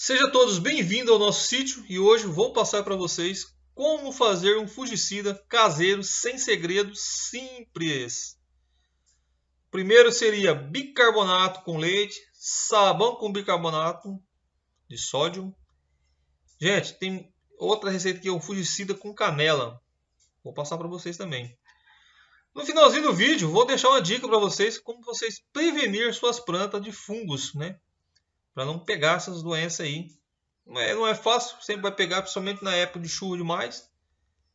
Sejam todos bem-vindos ao nosso sítio e hoje vou passar para vocês como fazer um fungicida caseiro sem segredo simples. Primeiro seria bicarbonato com leite, sabão com bicarbonato de sódio. Gente, tem outra receita que é um fungicida com canela. Vou passar para vocês também. No finalzinho do vídeo, vou deixar uma dica para vocês como vocês prevenir suas plantas de fungos, né? Para não pegar essas doenças aí. Não é, não é fácil, sempre vai pegar, principalmente na época de chuva demais.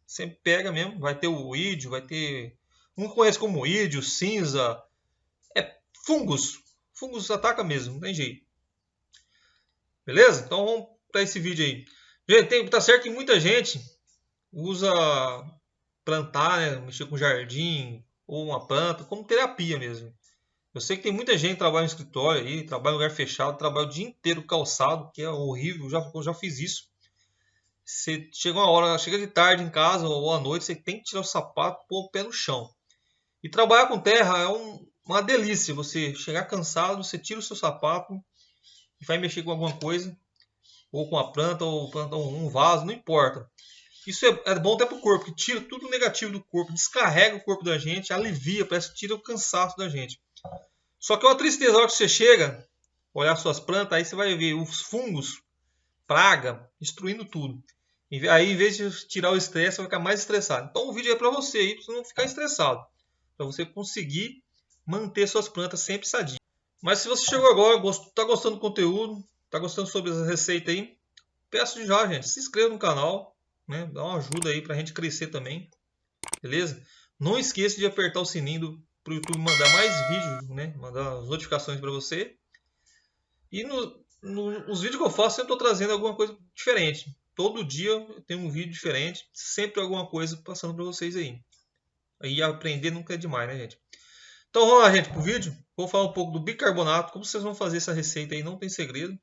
Sempre pega mesmo. Vai ter o ídio, vai ter. Um conhece como ídio, cinza. É fungos. Fungos ataca mesmo, não tem jeito. Beleza? Então vamos para esse vídeo aí. Gente, tem, tá certo que muita gente usa plantar, né, mexer com jardim ou uma planta como terapia mesmo. Eu sei que tem muita gente que trabalha no escritório aí, trabalha em lugar fechado, trabalha o dia inteiro calçado, que é horrível, eu já, eu já fiz isso. Você chega uma hora, chega de tarde em casa ou à noite, você tem que tirar o sapato, pôr o pé no chão. E trabalhar com terra é um, uma delícia. Você chegar cansado, você tira o seu sapato e vai mexer com alguma coisa, ou com a planta, ou planta um vaso, não importa. Isso é, é bom até para o corpo, que tira tudo negativo do corpo, descarrega o corpo da gente, alivia, parece que tira o cansaço da gente. Só que é uma tristeza, a hora que você chega, olhar suas plantas, aí você vai ver os fungos, praga, destruindo tudo. Aí, em vez de tirar o estresse, você vai ficar mais estressado. Então, o vídeo é para você aí, para você não ficar estressado. Para você conseguir manter suas plantas sempre sadias. Mas se você chegou agora, está gostando do conteúdo, está gostando sobre essa receita aí, peço já, gente, se inscreva no canal, né? dá uma ajuda aí para a gente crescer também, beleza? Não esqueça de apertar o sininho do para o YouTube mandar mais vídeos, né? Mandar as notificações para você. E no, no, os vídeos que eu faço, eu estou trazendo alguma coisa diferente. Todo dia eu tenho um vídeo diferente, sempre alguma coisa passando para vocês aí. Aí aprender nunca é demais, né, gente? Então vamos lá, gente, para o vídeo. Vou falar um pouco do bicarbonato, como vocês vão fazer essa receita aí, não tem segredo.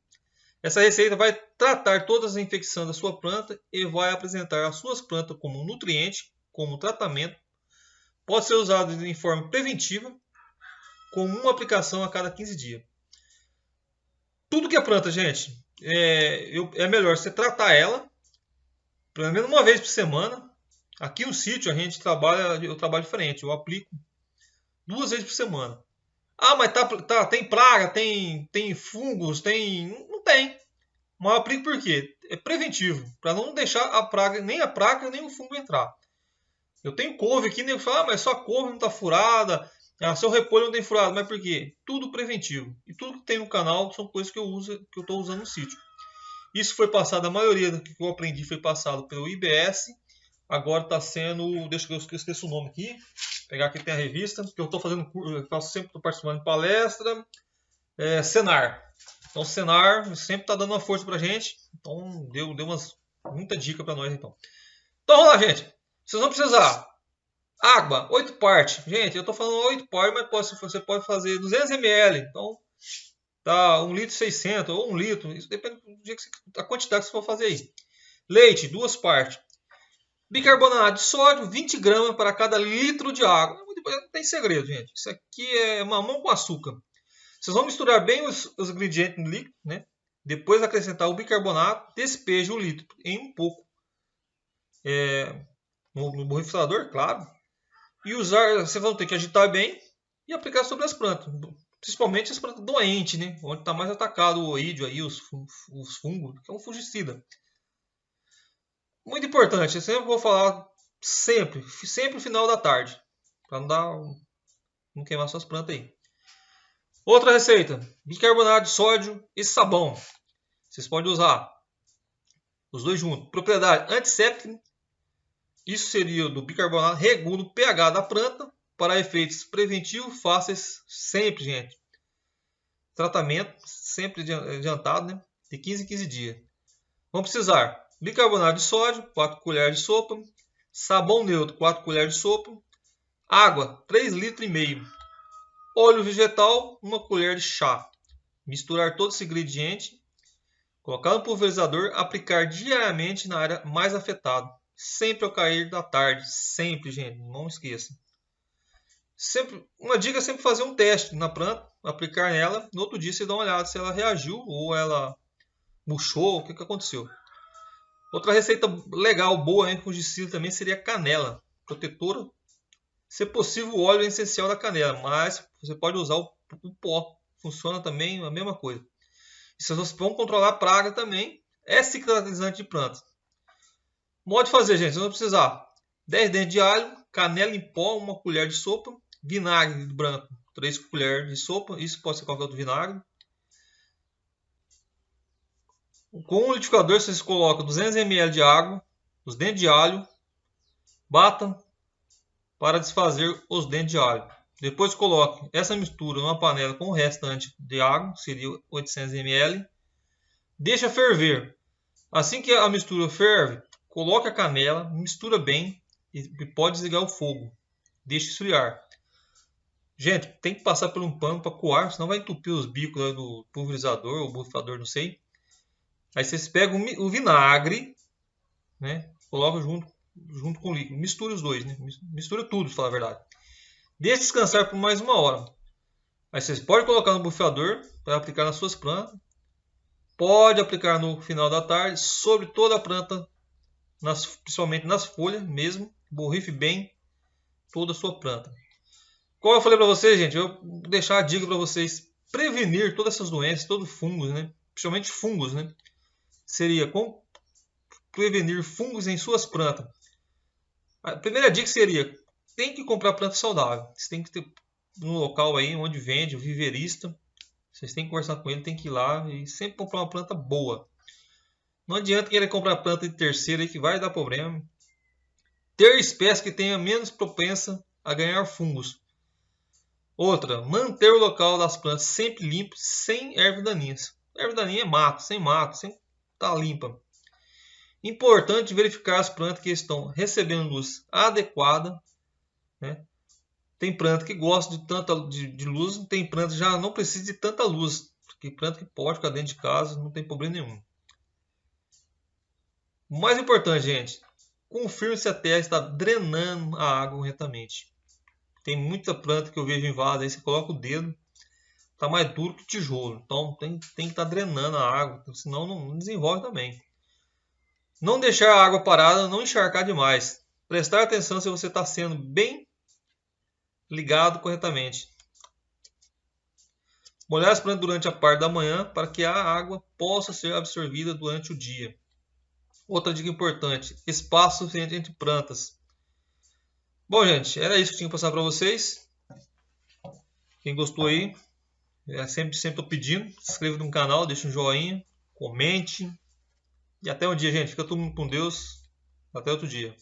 Essa receita vai tratar todas as infecções da sua planta e vai apresentar as suas plantas como nutriente, como tratamento Pode ser usado em forma preventiva, com uma aplicação a cada 15 dias. Tudo que é planta, gente, é, eu, é melhor você tratar ela pelo menos uma vez por semana. Aqui no sítio a gente trabalha, eu trabalho diferente, eu aplico duas vezes por semana. Ah, mas tá, tá, tem praga, tem, tem fungos, tem. Não tem. Mas eu aplico por quê? É preventivo, para não deixar a praga, nem a praga, nem o fungo entrar. Eu tenho couve aqui, nego fala, ah, mas só couve não está furada, ah, seu repolho não tem furado. Mas por quê? Tudo preventivo. E tudo que tem no canal são coisas que eu uso, que eu estou usando no sítio. Isso foi passado, a maioria do que eu aprendi foi passado pelo IBS. Agora está sendo, deixa eu eu esqueço o nome aqui. Pegar aqui tem a revista, que eu estou fazendo, eu faço sempre, estou participando de palestra. É, Senar. Então, Senar sempre está dando uma força para gente. Então, deu, deu umas, muita dica para nós, então. Então, vamos lá, gente. Vocês vão precisar água, 8 partes. Gente, eu estou falando 8 partes, mas você pode fazer 200 ml. Então, tá 1 litro 600 ou 1 litro. Isso depende da quantidade que você for fazer aí. Leite, duas partes. Bicarbonato de sódio, 20 gramas para cada litro de água. Não tem segredo, gente. Isso aqui é mamão com açúcar. Vocês vão misturar bem os, os ingredientes no líquido, né? Depois acrescentar o bicarbonato, despeje o litro em um pouco. É, no, no borrifador, claro. E usar, vocês vão ter que agitar bem e aplicar sobre as plantas. Principalmente as plantas doentes, né? Onde está mais atacado o oídio aí, os, os fungos, que é um fungicida. Muito importante, eu sempre vou falar sempre, sempre no final da tarde. Para não dar não queimar suas plantas aí. Outra receita: bicarbonato de sódio e sabão. Vocês podem usar os dois juntos. Propriedade antisséptica isso seria do bicarbonato, regula o pH da planta para efeitos preventivos fáceis sempre, gente. Tratamento sempre adiantado, né? De 15 em 15 dias. Vamos precisar bicarbonato de sódio, 4 colheres de sopa, sabão neutro, 4 colheres de sopa, água, 3 litros e meio, óleo vegetal, 1 colher de chá. Misturar todo esse ingrediente, colocar no pulverizador, aplicar diariamente na área mais afetada sempre ao cair da tarde. Sempre, gente, não esqueça. Sempre, uma dica é sempre fazer um teste na planta, aplicar nela. No outro dia você dá uma olhada se ela reagiu ou ela murchou, o que, que aconteceu. Outra receita legal, boa em fungicida também seria canela, protetora. Se possível, o óleo é essencial da canela, mas você pode usar o, o pó, funciona também a mesma coisa. E se vocês vão controlar a praga também, é cicatrizante de plantas. Modo de fazer, gente, vocês vão precisar 10 dentes de alho, canela em pó, uma colher de sopa, vinagre branco, 3 colheres de sopa, isso pode ser qualquer outro vinagre. Com um liquidificador vocês colocam 200 ml de água, os dentes de alho, batam para desfazer os dentes de alho. Depois coloque essa mistura numa panela com o restante de água, seria 800 ml. Deixa ferver. Assim que a mistura ferve, coloque a canela, mistura bem e pode desligar o fogo. Deixe esfriar. Gente, tem que passar por um pano para coar, senão vai entupir os bicos do pulverizador ou bufador, não sei. Aí vocês pegam o vinagre, né? Coloca junto, junto com o líquido. Mistura os dois, né? Mistura tudo, para falar a verdade. Deixe descansar por mais uma hora. Aí vocês podem colocar no bufador para aplicar nas suas plantas. Pode aplicar no final da tarde sobre toda a planta, nas, principalmente nas folhas mesmo. Borrife bem toda a sua planta. Como eu falei para vocês, gente, eu vou deixar a dica para vocês prevenir todas essas doenças, todos fungos, né? Principalmente fungos, né? Seria prevenir fungos em suas plantas. A primeira dica seria tem que comprar planta saudável. Você tem que ter um local aí onde vende, o viverista. Vocês têm que conversar com ele, tem que ir lá e sempre comprar uma planta boa. Não adianta querer comprar planta de terceira que vai dar problema. Ter espécie que tenha menos propensa a ganhar fungos. Outra, manter o local das plantas sempre limpo, sem ervas daninhas. Erva daninha é mato, sem mato, sem tá limpa. Importante verificar as plantas que estão recebendo luz adequada. Né? Tem planta que gosta de tanta de, de, luz, tem planta que já não precisa de tanta luz. Tem planta que pode ficar dentro de casa, não tem problema nenhum. Mais importante, gente, confirme se a terra está drenando a água corretamente. Tem muita planta que eu vejo em vaso, aí você coloca o dedo, tá mais duro que tijolo. Então tem, tem que estar tá drenando a água, senão não desenvolve também. Não deixar a água parada, não encharcar demais. Prestar atenção se você está sendo bem ligado corretamente. Molhar as plantas durante a parte da manhã para que a água possa ser absorvida durante o dia. Outra dica importante: espaço entre plantas. Bom, gente, era isso que eu tinha que passar para vocês. Quem gostou aí, é sempre sempre tô pedindo, se inscreva no canal, deixa um joinha, comente. E até um dia, gente. Fica todo mundo com Deus. Até outro dia.